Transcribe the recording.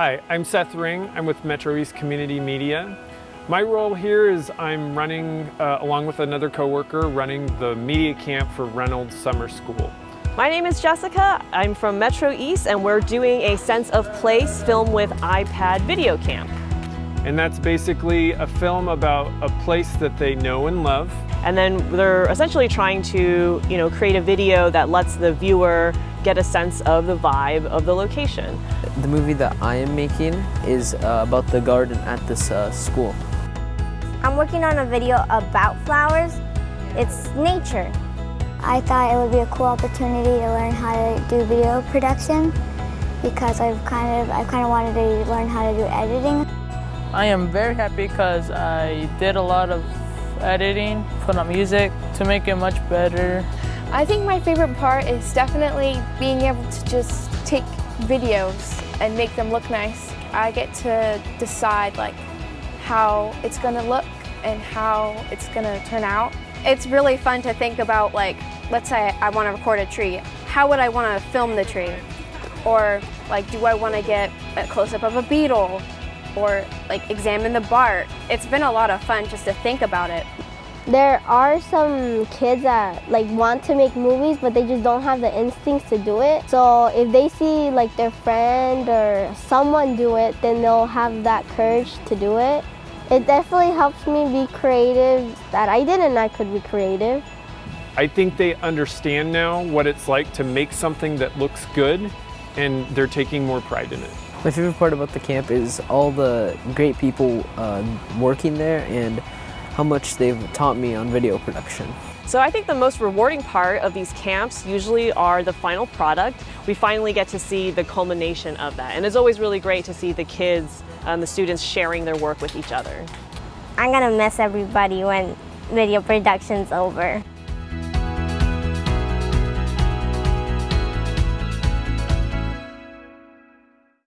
Hi, I'm Seth Ring. I'm with Metro East Community Media. My role here is I'm running, uh, along with another coworker, running the media camp for Reynolds Summer School. My name is Jessica. I'm from Metro East and we're doing a Sense of Place film with iPad video camp. And that's basically a film about a place that they know and love. And then they're essentially trying to, you know, create a video that lets the viewer get a sense of the vibe of the location. The movie that I am making is uh, about the garden at this uh, school. I'm working on a video about flowers. It's nature. I thought it would be a cool opportunity to learn how to do video production because I've kind of I kind of wanted to learn how to do editing. I am very happy because I did a lot of editing, put on music to make it much better. I think my favorite part is definitely being able to just take videos and make them look nice. I get to decide like how it's gonna look and how it's gonna turn out. It's really fun to think about like, let's say I wanna record a tree. How would I wanna film the tree? Or like, do I wanna get a close-up of a beetle? Or like examine the bark? It's been a lot of fun just to think about it. There are some kids that like want to make movies but they just don't have the instincts to do it. So if they see like their friend or someone do it, then they'll have that courage to do it. It definitely helps me be creative that I didn't I could be creative. I think they understand now what it's like to make something that looks good and they're taking more pride in it. My favorite part about the camp is all the great people uh, working there and how much they've taught me on video production. So I think the most rewarding part of these camps usually are the final product. We finally get to see the culmination of that. And it's always really great to see the kids and the students sharing their work with each other. I'm gonna miss everybody when video production's over.